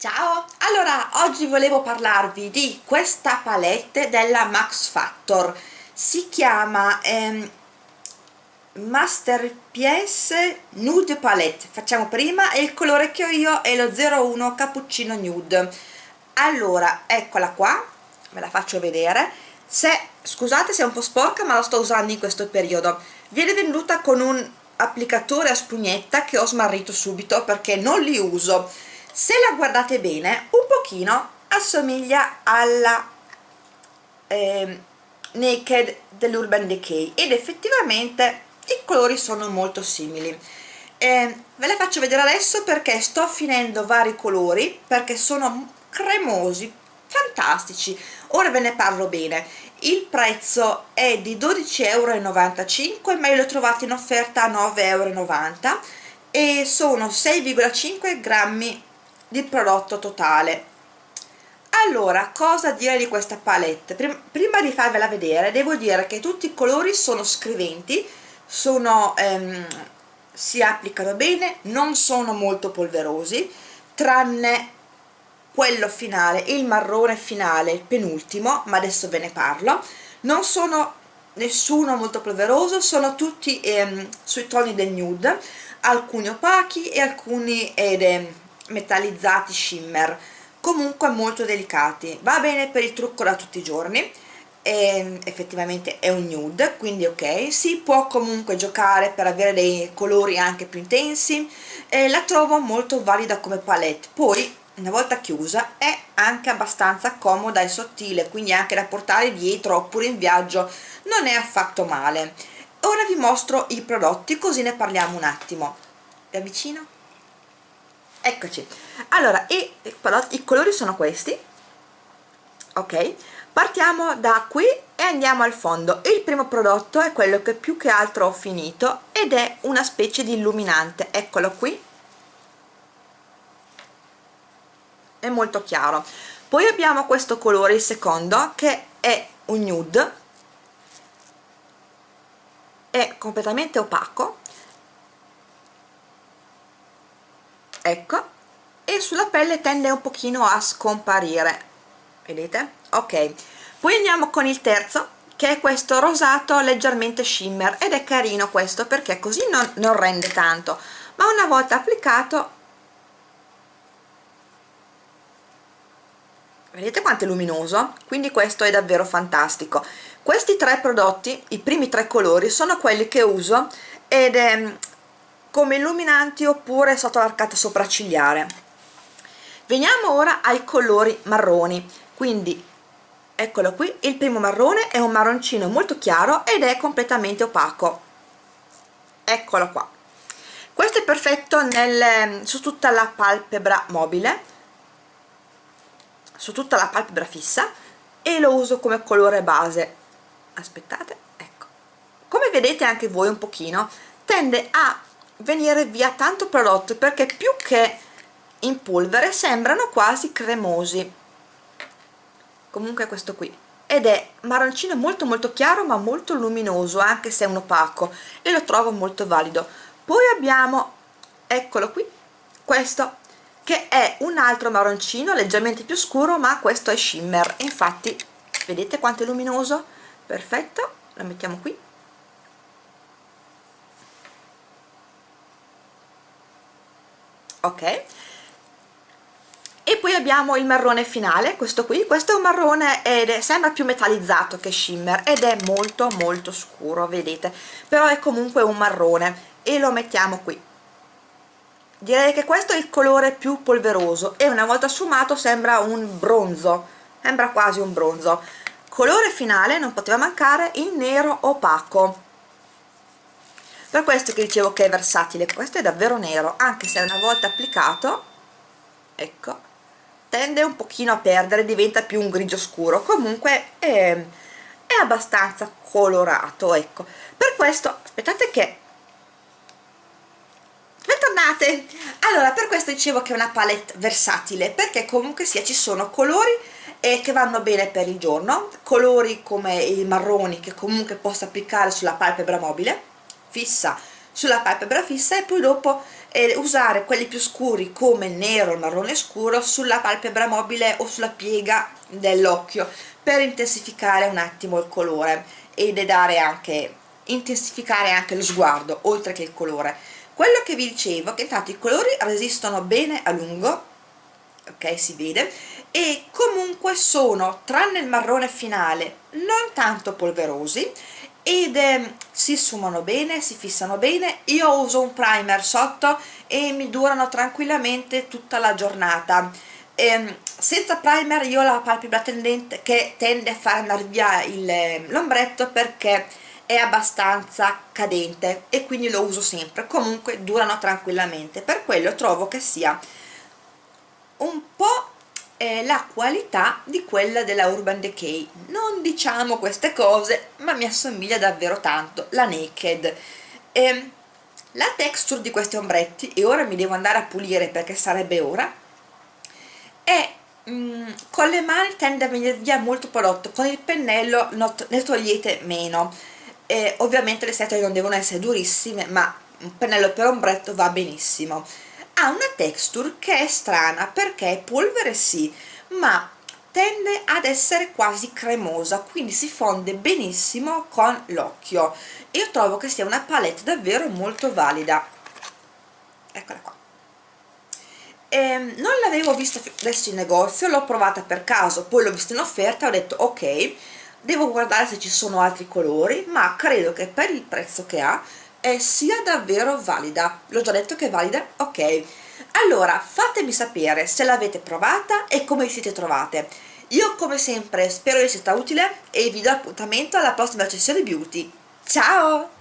Ciao! Allora, oggi volevo parlarvi di questa palette della Max Factor. Si chiama ehm, Master PS Nude Palette. Facciamo prima e il colore che ho io è lo 01 Cappuccino Nude. Allora, eccola qua, ve la faccio vedere. Se, scusate se è un po' sporca ma la sto usando in questo periodo. Viene venduta con un applicatore a spugnetta che ho smarrito subito perché non li uso se la guardate bene un pochino assomiglia alla eh, Naked dell'Urban Decay ed effettivamente i colori sono molto simili. Eh, ve la faccio vedere adesso perché sto finendo vari colori perché sono cremosi fantastici. Ora ve ne parlo bene. Il prezzo è di 12,95 euro ma io l'ho trovato in offerta a 9,90 euro e sono 6,5 grammi di prodotto totale. Allora cosa dire di questa palette? Prima di farvela vedere devo dire che tutti i colori sono scriventi sono, ehm, si applicano bene non sono molto polverosi tranne quello finale il marrone finale il penultimo ma adesso ve ne parlo. Non sono nessuno molto polveroso sono tutti ehm, sui toni del nude alcuni opachi e alcuni ed, ehm, metallizzati shimmer comunque molto delicati. Va bene per il trucco da tutti i giorni e effettivamente è un nude quindi ok. Si può comunque giocare per avere dei colori anche più intensi e la trovo molto valida come palette. Poi una volta chiusa è anche abbastanza comoda e sottile quindi anche da portare dietro oppure in viaggio. Non è affatto male. Ora vi mostro i prodotti così ne parliamo un attimo. Vi avvicino eccoci. Allora i, i colori sono questi. Ok. Partiamo da qui e andiamo al fondo. Il primo prodotto è quello che più che altro ho finito ed è una specie di illuminante. Eccolo qui. È molto chiaro. Poi abbiamo questo colore il secondo che è un nude. È completamente opaco ecco. E sulla pelle tende un pochino a scomparire. Vedete? ok. Poi andiamo con il terzo che è questo rosato leggermente shimmer. Ed è carino questo perché così non, non rende tanto. Ma una volta applicato vedete quanto è luminoso? quindi questo è davvero fantastico. Questi tre prodotti, i primi tre colori sono quelli che uso ed è come illuminanti oppure sotto l'arcata sopraccigliare. Veniamo ora ai colori marroni. Quindi eccolo qui il primo marrone è un marroncino molto chiaro ed è completamente opaco. Eccolo qua. Questo è perfetto nel, su tutta la palpebra mobile su tutta la palpebra fissa e lo uso come colore base. Aspettate ecco. Come vedete anche voi un pochino tende a venire via tanto prodotto perché più che in polvere sembrano quasi cremosi. Comunque questo qui. Ed è marroncino molto molto chiaro ma molto luminoso anche se è un opaco e lo trovo molto valido. Poi abbiamo eccolo qui questo che è un altro marroncino leggermente più scuro ma questo è shimmer. Infatti vedete quanto è luminoso? Perfetto lo mettiamo qui ok? E poi abbiamo il marrone finale questo qui. Questo è un marrone ed è, sembra più metallizzato che shimmer ed è molto molto scuro vedete. Però è comunque un marrone e lo mettiamo qui. Direi che questo è il colore più polveroso e una volta sfumato sembra un bronzo sembra quasi un bronzo. Colore finale non poteva mancare il nero opaco per questo che dicevo che è versatile questo è davvero nero anche se una volta applicato ecco tende un pochino a perdere diventa più un grigio scuro. Comunque è, è abbastanza colorato ecco. Per questo aspettate che bentornate! Allora per questo dicevo che è una palette versatile perché comunque sia ci sono colori eh, che vanno bene per il giorno colori come i marroni che comunque posso applicare sulla palpebra mobile fissa sulla palpebra fissa e poi dopo eh, usare quelli più scuri come il nero, il marrone scuro sulla palpebra mobile o sulla piega dell'occhio per intensificare un attimo il colore e dare anche intensificare anche lo sguardo oltre che il colore. Quello che vi dicevo che intanto i colori resistono bene a lungo ok si vede e comunque sono tranne il marrone finale non tanto polverosi ed eh, si sfumano bene, si fissano bene. Io uso un primer sotto e mi durano tranquillamente tutta la giornata. Eh, senza primer io ho la palpebra tendente che tende a far andare via l'ombretto perché è abbastanza cadente e quindi lo uso sempre. Comunque durano tranquillamente. Per quello trovo che sia un po' eh, la qualità di quella della Urban Decay. Non diciamo queste cose ma mi assomiglia davvero tanto la Naked. Eh, la texture di questi ombretti e ora mi devo andare a pulire perché sarebbe ora è mm, con le mani tende a venire via molto prodotto con il pennello ne togliete meno. Eh, ovviamente le setole non devono essere durissime ma un pennello per ombretto va benissimo ha una texture che è strana perché è polvere sì ma tende ad essere quasi cremosa quindi si fonde benissimo con l'occhio. Io trovo che sia una palette davvero molto valida. Eccola qua. Eh, non l'avevo vista adesso in negozio l'ho provata per caso poi l'ho vista in offerta ho detto ok devo guardare se ci sono altri colori ma credo che per il prezzo che ha eh, sia davvero valida. L'ho già detto che è valida? Ok. Allora fatemi sapere se l'avete provata e come vi siete trovate. Io come sempre spero di sia stata utile e vi do appuntamento alla prossima sessione beauty. Ciao